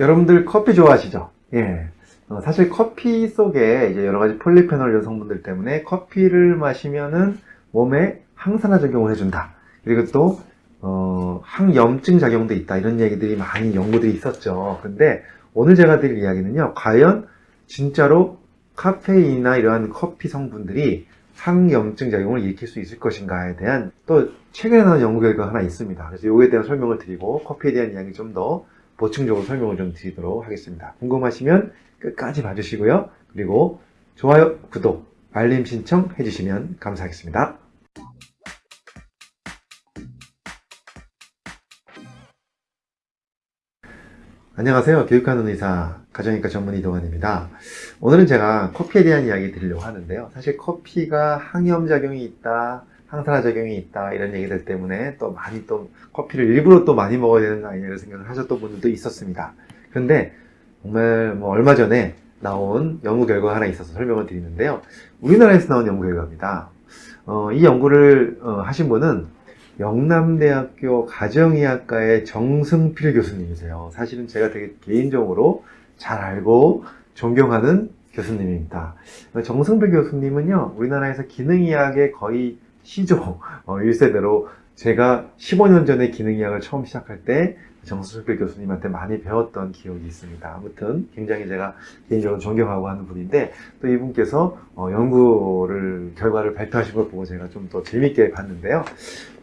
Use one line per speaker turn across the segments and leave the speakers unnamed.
여러분들 커피 좋아하시죠? 예. 어, 사실 커피 속에 이제 여러 가지 폴리페놀 성분들 때문에 커피를 마시면은 몸에 항산화 작용을 해준다. 그리고 또, 어, 항염증 작용도 있다. 이런 얘기들이 많이 연구들이 있었죠. 근데 오늘 제가 드릴 이야기는요. 과연 진짜로 카페인이나 이러한 커피 성분들이 항염증 작용을 일으킬 수 있을 것인가에 대한 또 최근에 나온 연구 결과가 하나 있습니다. 그래서 이거에 대한 설명을 드리고 커피에 대한 이야기 좀 더 보충적으로 설명을 좀 드리도록 하겠습니다. 궁금하시면 끝까지 봐주시고요. 그리고 좋아요, 구독, 알림 신청 해주시면 감사하겠습니다. 안녕하세요. 교육하는 의사, 가정의과 전문 이동환입니다. 오늘은 제가 커피에 대한 이야기 드리려고 하는데요. 사실 커피가 항염작용이 있다, 항산화 작용이 있다, 이런 얘기들 때문에 또 많이 또 커피를 일부러 또 많이 먹어야 되는 거 아니냐 이런 생각을 하셨던 분들도 있었습니다. 그런데 정말 뭐 얼마 전에 나온 연구 결과가 하나 있어서 설명을 드리는데요. 우리나라에서 나온 연구 결과입니다. 어, 이 연구를 어, 하신 분은 영남대학교 가정의학과의 정승필 교수님이세요. 사실은 제가 되게 개인적으로 잘 알고 존경하는 교수님입니다. 정승필 교수님은요, 우리나라에서 기능의학의 거의 어, 1세대로 제가 15년 전에 기능의학을 처음 시작할 때 정수필 교수님한테 많이 배웠던 기억이 있습니다. 아무튼 굉장히 제가 개인적으로 존경하고 하는 분인데 또 이분께서 어, 연구를 결과를 발표하신 걸 보고 제가 좀 더 재밌게 봤는데요.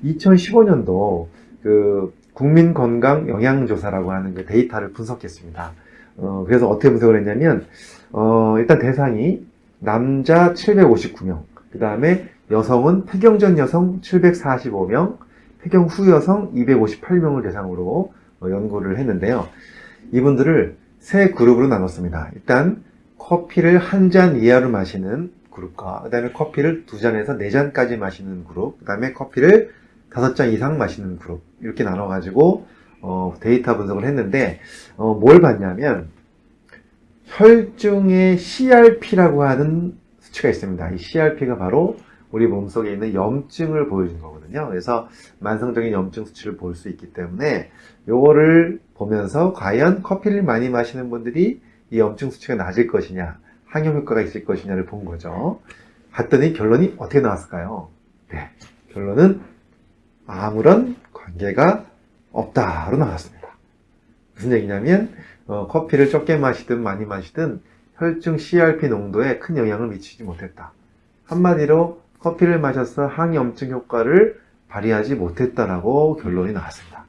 2015년도 그 국민건강 영양조사라고 하는 그 데이터를 분석했습니다. 어, 그래서 어떻게 분석을 했냐면 어, 일단 대상이 남자 759명, 그 다음에 여성은 폐경 전 여성 745명, 폐경 후 여성 258명을 대상으로 어, 연구를 했는데요. 이분들을 세 그룹으로 나눴습니다. 일단 커피를 한 잔 이하로 마시는 그룹과 그 다음에 커피를 두 잔에서 네 잔까지 마시는 그룹 그 다음에 커피를 다섯 잔 이상 마시는 그룹 이렇게 나눠 가지고 어, 데이터 분석을 했는데 어, 뭘 봤냐면 혈중의 CRP라고 하는 수치가 있습니다. 이 CRP가 바로 우리 몸속에 있는 염증을 보여주는 거거든요. 그래서 만성적인 염증 수치를 볼 수 있기 때문에 요거를 보면서 과연 커피를 많이 마시는 분들이 이 염증 수치가 낮을 것이냐 항염 효과가 있을 것이냐를 본 거죠. 봤더니 결론이 어떻게 나왔을까요? 네, 결론은 아무런 관계가 없다로 나왔습니다. 무슨 얘기냐면 어, 커피를 적게 마시든 많이 마시든 혈중 CRP 농도에 큰 영향을 미치지 못했다. 한마디로 커피를 마셔서 항염증 효과를 발휘하지 못했다라고 결론이 나왔습니다.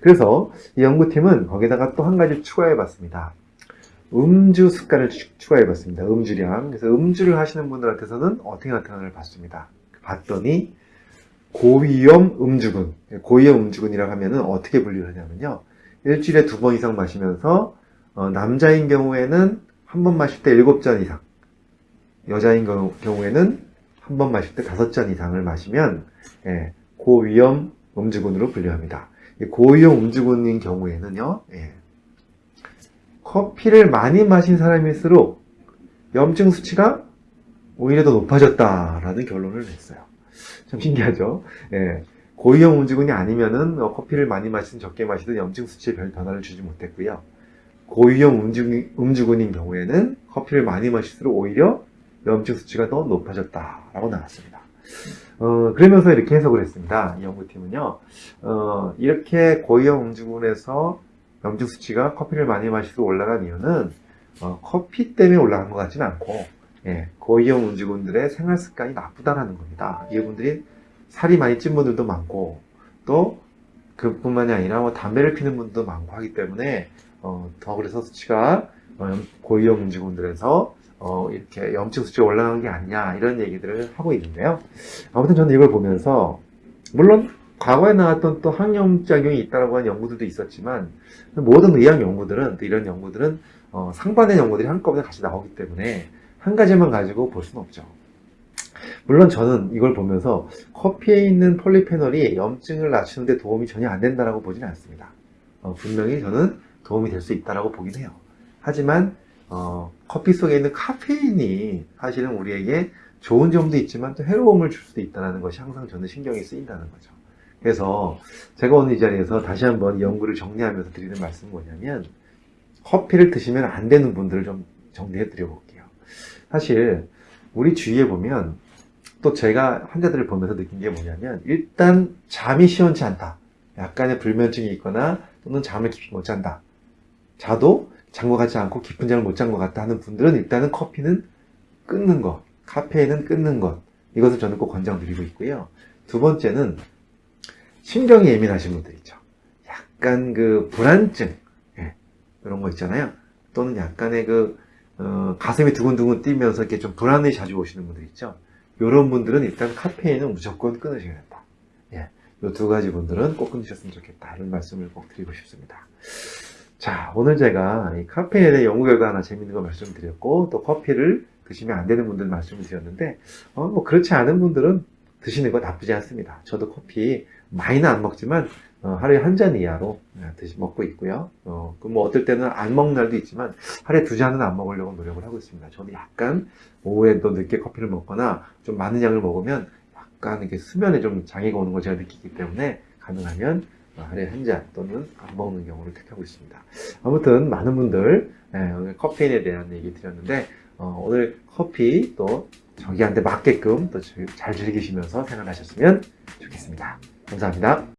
그래서 이 연구팀은 거기다가 또 한 가지 추가해 봤습니다. 음주 습관을 추가해 봤습니다. 음주량. 그래서 음주를 하시는 분들한테서는 어떻게 나타나를 봤습니다. 봤더니 고위험 음주군. 고위험 음주군이라고 하면은 어떻게 분류를 하냐면요. 일주일에 두 번 이상 마시면서 어, 남자인 경우에는 한 번 마실 때 일곱 잔 이상 여자인 경우에는 한 번 마실 때 다섯 잔 이상을 마시면 예, 고위험 음주군으로 분류합니다. 고위험 음주군인 경우에는요, 예, 커피를 많이 마신 사람일수록 염증 수치가 오히려 더 높아졌다라는 결론을 냈어요. 참 신기하죠? 예, 고위험 음주군이 아니면은 어, 커피를 많이 마시든 적게 마시든 염증 수치에 별 변화를 주지 못했고요. 고위험 음주군, 음주군인 경우에는 커피를 많이 마실수록 오히려 염증 수치가 더 높아졌다라고 나왔습니다. 어, 그러면서 이렇게 해석을 했습니다. 이 연구팀은요. 어, 이렇게 고위험 음주군에서 염증 수치가 커피를 많이 마시고 올라간 이유는 어, 커피 때문에 올라간 것 같지는 않고 예, 고위험 음주군들의 생활 습관이 나쁘다라는 겁니다. 이분들이 살이 많이 찐 분들도 많고 또 그뿐만이 아니라 뭐 담배를 피는 분도 많고 하기 때문에 어, 더 그래서 수치가 어, 고위험 음주군들에서 어, 이렇게 염증 수치가 올라간 게 아니냐 이런 얘기들을 하고 있는데요. 아무튼 저는 이걸 보면서 물론 과거에 나왔던 또 항염작용이 있다고 하는 연구들도 있었지만 모든 의학 연구들은 또 이런 연구들은 어, 상반된 연구들이 한꺼번에 같이 나오기 때문에 한 가지만 가지고 볼 수는 없죠. 물론 저는 이걸 보면서 커피에 있는 폴리페놀이 염증을 낮추는데 도움이 전혀 안 된다고 보지는 않습니다. 어, 분명히 저는 도움이 될 수 있다고 보긴 해요. 하지만 어, 커피 속에 있는 카페인이 사실은 우리에게 좋은 점도 있지만 또 해로움을 줄 수도 있다는 것이 항상 저는 신경이 쓰인다는 거죠. 그래서 제가 오늘 이 자리에서 다시 한번 연구를 정리하면서 드리는 말씀은 뭐냐면 커피를 드시면 안 되는 분들을 좀 정리해 드려 볼게요. 사실 우리 주위에 보면 또 제가 환자들을 보면서 느낀 게 뭐냐면 일단 잠이 시원치 않다. 약간의 불면증이 있거나 또는 잠을 깊이 못 잔다. 자도 잔 것 같지 않고 깊은 잠을 못 잔 것 같다 하는 분들은 일단은 커피는 끊는 것, 카페인은 끊는 것. 이것을 저는 꼭 권장드리고 있고요. 두 번째는 신경이 예민하신 분들 있죠. 약간 그 불안증, 예, 이런 거 있잖아요. 또는 약간의 그, 어, 가슴이 두근두근 뛰면서 이렇게 좀 불안이 자주 오시는 분들 있죠. 이런 분들은 일단 카페인은 무조건 끊으셔야 된다. 예, 이 두 가지 분들은 꼭 끊으셨으면 좋겠다. 이런 말씀을 꼭 드리고 싶습니다. 자, 오늘 제가 이 카페인에 대해 연구 결과 하나 재밌는 거 말씀드렸고, 또 커피를 드시면 안 되는 분들 말씀을 드렸는데, 어, 뭐 그렇지 않은 분들은 드시는 거 나쁘지 않습니다. 저도 커피 많이는 안 먹지만, 어, 하루에 한 잔 이하로 네, 드시 먹고 있고요. 어, 그뭐 어떨 때는 안 먹는 날도 있지만, 하루에 두 잔은 안 먹으려고 노력을 하고 있습니다. 저는 약간 오후에 또 늦게 커피를 먹거나 좀 많은 양을 먹으면 약간 이렇게 수면에 좀 장애가 오는 걸 제가 느끼기 때문에 가능하면 하루에 한 잔 또는 안 먹는 경우를 택하고 있습니다. 아무튼 많은 분들 예, 오늘 커피인에 대한 얘기 드렸는데 어, 오늘 커피 또 저기한테 맞게끔 또 잘 즐기시면서 생활하셨으면 좋겠습니다. 감사합니다.